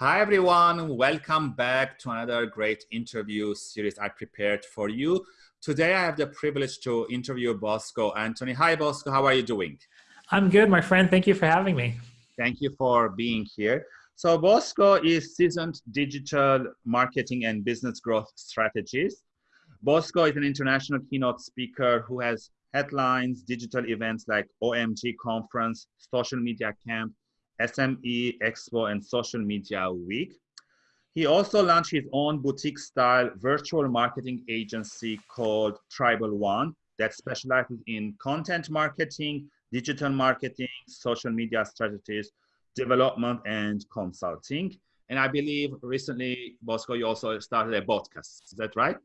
Hi, everyone. Welcome back to another great interview series I prepared for you. Today, I have the privilege to interview Bosco Anthony. Hi, Bosco. How are you doing? I'm good, my friend. Thank you for having me. Thank you for being here. So Bosco is seasoned digital marketing and business growth strategist. Bosco is an international keynote speaker who has headlines, digital events like OMG conference, social media camp, SME Expo, and Social Media Week. He also launched his own boutique style virtual marketing agency called Tribal One that specializes in content marketing, digital marketing, social media strategies, development, and consulting. And I believe recently, Bosco, you also started a podcast. Is that right?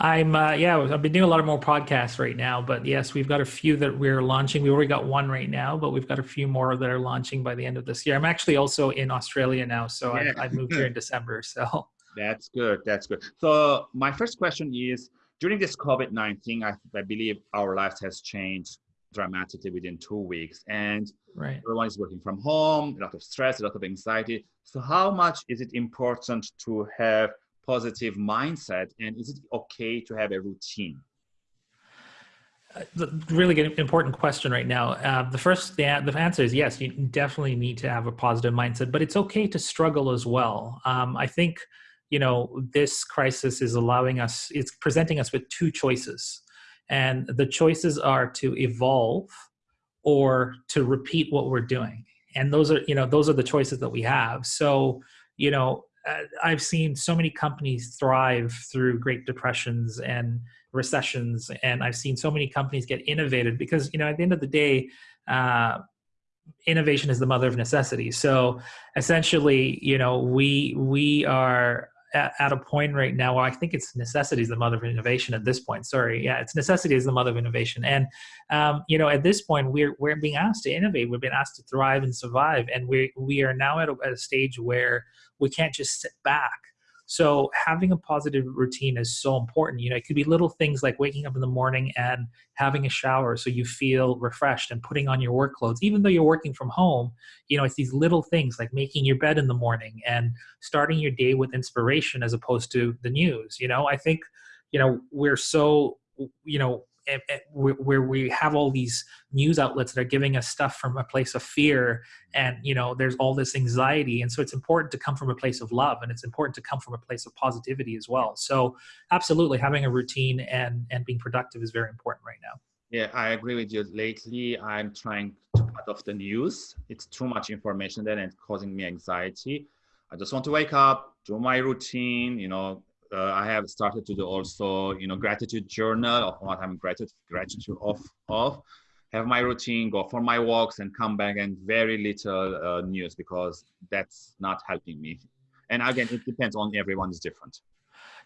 I'm uh, yeah, I've been doing a lot of more podcasts right now, but yes, we've got a few that we're launching. We already got one right now, but we've got a few more that are launching by the end of this year. I'm actually also in Australia now, so yeah. I've, I've moved here in December. So that's good. That's good. So my first question is: during this COVID-19, I, I believe our lives has changed dramatically within two weeks, and right. everyone is working from home. A lot of stress, a lot of anxiety. So how much is it important to have positive mindset and is it okay to have a routine uh, really good, important question right now. Uh, the first, the, the answer is yes. You definitely need to have a positive mindset, but it's okay to struggle as well. Um, I think, you know, this crisis is allowing us, it's presenting us with two choices, and the choices are to evolve or to repeat what we're doing, and those are, you know, those are the choices that we have. So, you know, I've seen so many companies thrive through Great Depressions and recessions, and I've seen so many companies get innovated because you know at the end of the day, uh, innovation is the mother of necessity. So essentially, you know, we we are at, at, a point right now where I think it's necessity is the mother of innovation at this point. Sorry, yeah, it's necessity is the mother of innovation, and um, you know, at this point, we're we're being asked to innovate. We've been asked to thrive and survive, and we we are now at a, at a stage where we can't just sit back. So having a positive routine is so important. You know, it could be little things like waking up in the morning and having a shower so you feel refreshed and putting on your work clothes. Even though you're working from home, you know, it's these little things like making your bed in the morning and starting your day with inspiration as opposed to the news. You know, I think, you know, we're so, you know, where we have all these news outlets that are giving us stuff from a place of fear and you know there's all this anxiety. And so it's important to come from a place of love and it's important to come from a place of positivity as well. So absolutely having a routine and and being productive is very important right now. Yeah i agree with you. Lately i'm trying to cut off the news. It's too much information then and causing me anxiety. I just want to wake up do my routine you know uh, I have started to do also, you know, gratitude journal of what I'm gratitude gratitude of of. Have my routine, go for my walks, and come back and very little uh, news because that's not helping me. And again, it depends on everyone is different.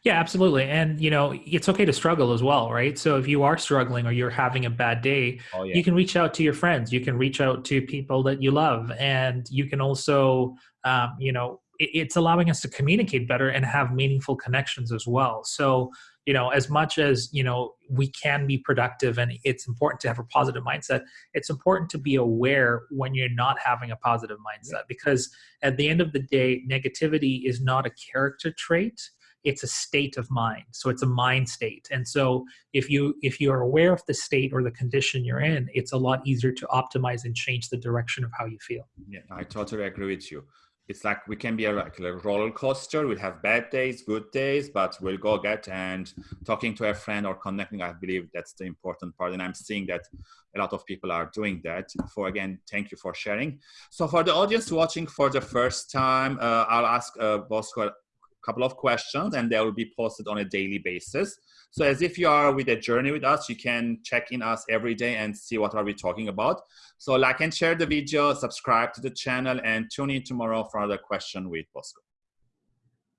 Yeah, absolutely. And you know, it's okay to struggle as well, right? So if you are struggling or you're having a bad day, oh, yeah. you can reach out to your friends, you can reach out to people that you love, and you can also, um, you know, it's allowing us to communicate better and have meaningful connections as well. So you know as much as you know we can be productive and it's important to have a positive mindset it's important to be aware when you're not having a positive mindset because at the end of the day negativity is not a character trait it's a state of mind. So it's a mind state. And so if you if you are aware of the state or the condition you're in it's a lot easier to optimize and change the direction of how you feel. Yeah i totally agree with you it's like we can be a, like a roller coaster. We'll have bad days, good days, but we'll go get and talking to a friend or connecting. I believe that's the important part. And I'm seeing that a lot of people are doing that. For again, thank you for sharing. So for the audience watching for the first time, uh, I'll ask uh, Bosco couple of questions and they will be posted on a daily basis. So as if you are with a journey with us, you can check in us every day and see what are we talking about. So like and share the video, subscribe to the channel and tune in tomorrow for another question with Bosco.